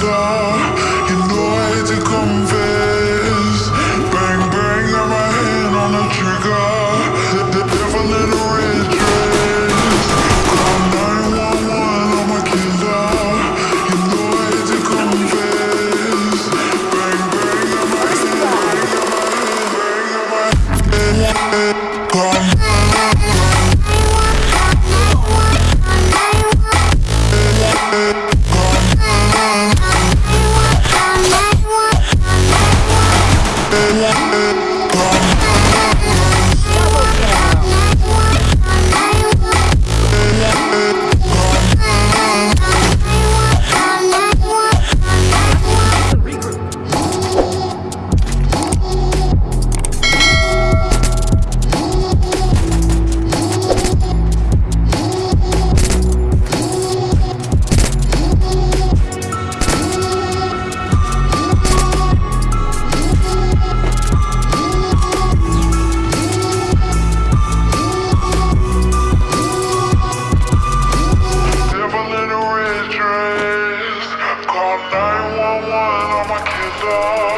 day 911 on my killer. You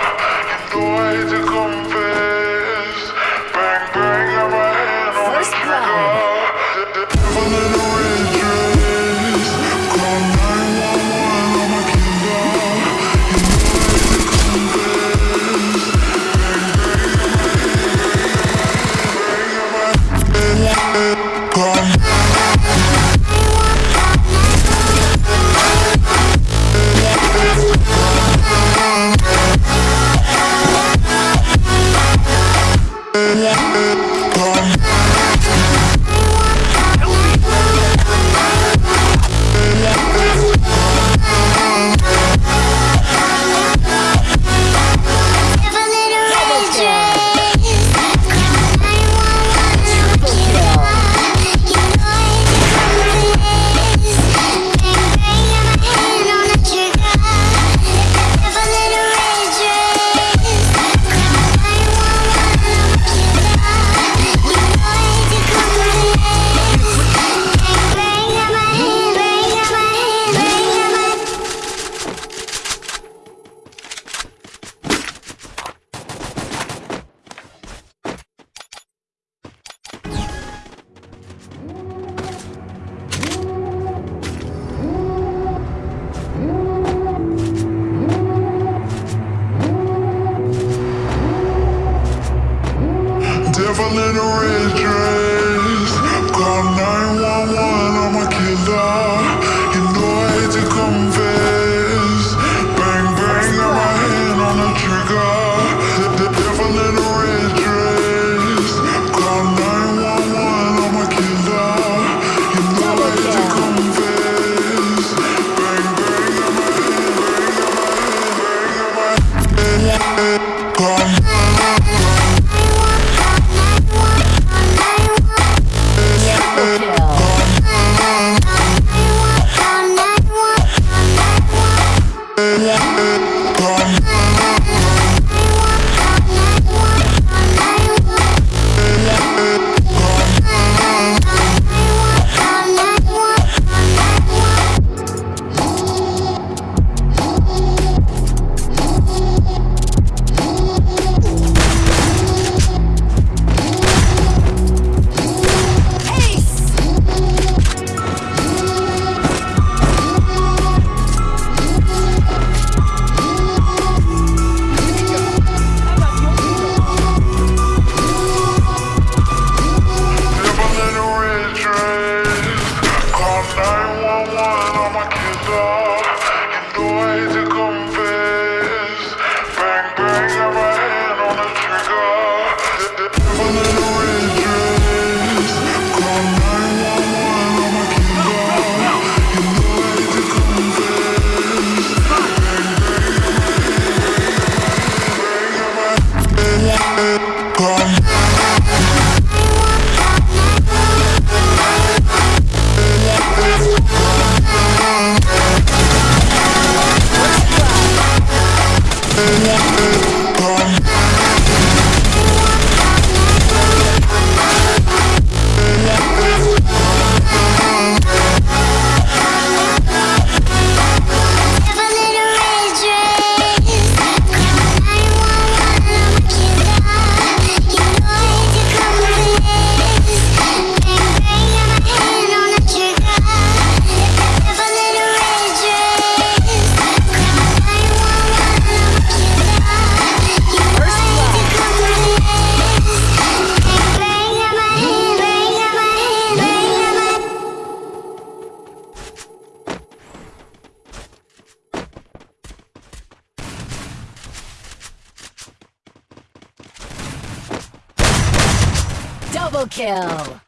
Double kill!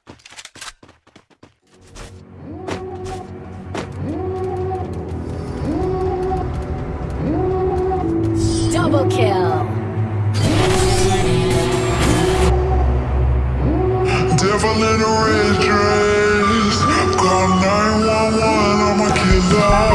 Double kill! Devil in a red dress. Call 911, I'm a killer.